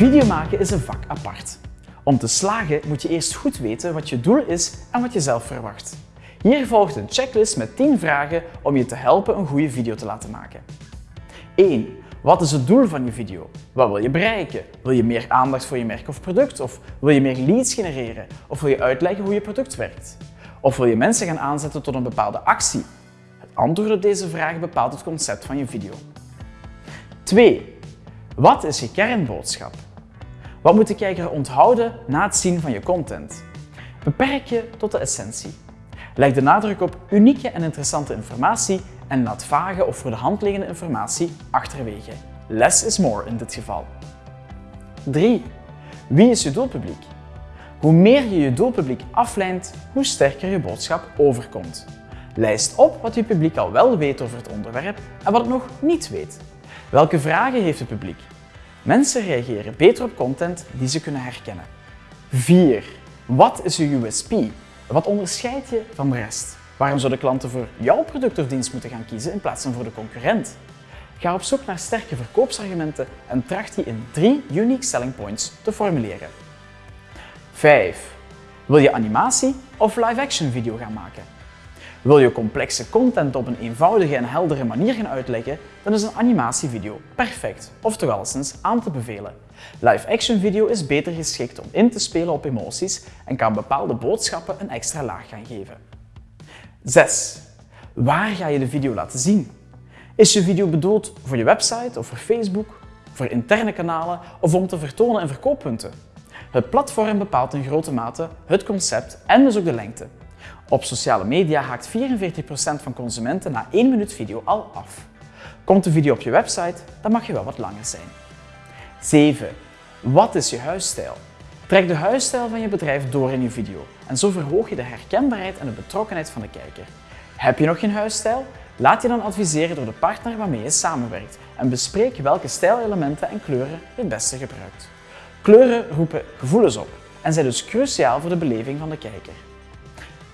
Video maken is een vak apart. Om te slagen moet je eerst goed weten wat je doel is en wat je zelf verwacht. Hier volgt een checklist met 10 vragen om je te helpen een goede video te laten maken. 1. Wat is het doel van je video? Wat wil je bereiken? Wil je meer aandacht voor je merk of product? Of wil je meer leads genereren? Of wil je uitleggen hoe je product werkt? Of wil je mensen gaan aanzetten tot een bepaalde actie? Het antwoord op deze vraag bepaalt het concept van je video. 2. Wat is je kernboodschap? Wat moet de kijker onthouden na het zien van je content? Beperk je tot de essentie. Leg de nadruk op unieke en interessante informatie en laat vage of voor de hand liggende informatie achterwege. Less is more in dit geval. 3. Wie is je doelpubliek? Hoe meer je je doelpubliek aflijnt, hoe sterker je boodschap overkomt. Lijst op wat je publiek al wel weet over het onderwerp en wat het nog niet weet. Welke vragen heeft het publiek? Mensen reageren beter op content die ze kunnen herkennen. 4. Wat is je USP? Wat onderscheidt je van de rest? Waarom zouden klanten voor jouw product of dienst moeten gaan kiezen in plaats van voor de concurrent? Ga op zoek naar sterke verkoopsargumenten en tracht die in drie unique selling points te formuleren. 5. Wil je animatie of live-action video gaan maken? Wil je complexe content op een eenvoudige en heldere manier gaan uitleggen, dan is een animatievideo perfect, of toch alleszins aan te bevelen. Live-action video is beter geschikt om in te spelen op emoties en kan bepaalde boodschappen een extra laag gaan geven. 6. Waar ga je de video laten zien? Is je video bedoeld voor je website of voor Facebook, voor interne kanalen of om te vertonen in verkooppunten? Het platform bepaalt in grote mate het concept en dus ook de lengte. Op sociale media haakt 44% van consumenten na 1 minuut video al af. Komt de video op je website, dan mag je wel wat langer zijn. 7. Wat is je huisstijl? Trek de huisstijl van je bedrijf door in je video en zo verhoog je de herkenbaarheid en de betrokkenheid van de kijker. Heb je nog geen huisstijl? Laat je dan adviseren door de partner waarmee je samenwerkt en bespreek welke stijlelementen en kleuren je het beste gebruikt. Kleuren roepen gevoelens op en zijn dus cruciaal voor de beleving van de kijker.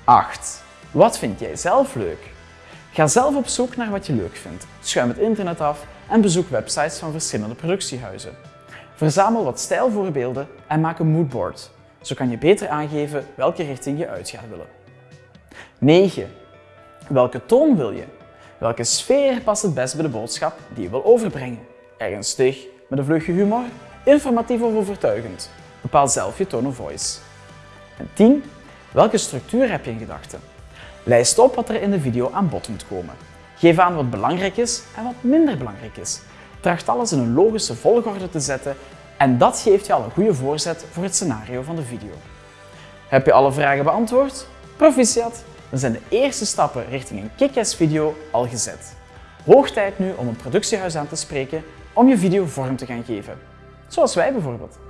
8. Wat vind jij zelf leuk? Ga zelf op zoek naar wat je leuk vindt. Schuim het internet af en bezoek websites van verschillende productiehuizen. Verzamel wat stijlvoorbeelden en maak een moodboard. Zo kan je beter aangeven welke richting je uit gaat willen. 9. Welke toon wil je? Welke sfeer past het best bij de boodschap die je wil overbrengen? Ernstig, met een vleugje humor, informatief of overtuigend? Bepaal zelf je tone of voice. En 10. Welke structuur heb je in gedachten? Lijst op wat er in de video aan bod moet komen. Geef aan wat belangrijk is en wat minder belangrijk is. Tracht alles in een logische volgorde te zetten en dat geeft je al een goede voorzet voor het scenario van de video. Heb je alle vragen beantwoord? Proficiat! Dan zijn de eerste stappen richting een kick-ass video al gezet. Hoog tijd nu om een productiehuis aan te spreken om je video vorm te gaan geven. Zoals wij bijvoorbeeld.